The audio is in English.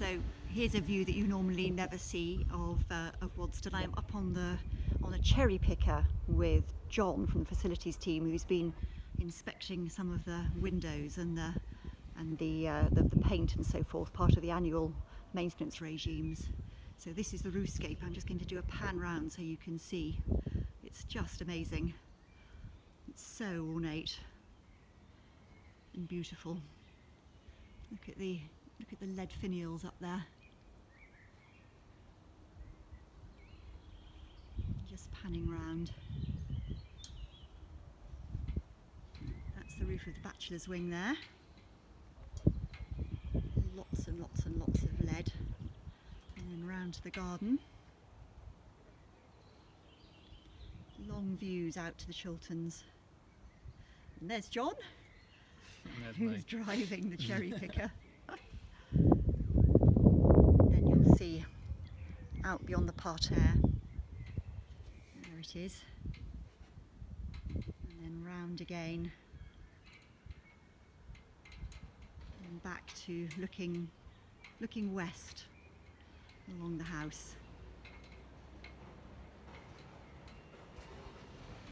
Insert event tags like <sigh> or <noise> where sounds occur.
So here's a view that you normally never see of, uh, of Waddesdon. I am up on the on a cherry picker with John from the facilities team who's been inspecting some of the windows and the and the, uh, the, the paint and so forth, part of the annual maintenance regimes. So this is the roofscape. I'm just going to do a pan round so you can see. It's just amazing. It's so ornate and beautiful. Look at the look at the lead finials up there. Just panning round. That's the roof of the bachelor's wing there. Lots and lots and lots of lead. And then round to the garden. Long views out to the Chilterns. And there's John who's driving the cherry picker. <laughs> then you'll see out beyond the parterre. There it is. And then round again. And back to looking looking west along the house.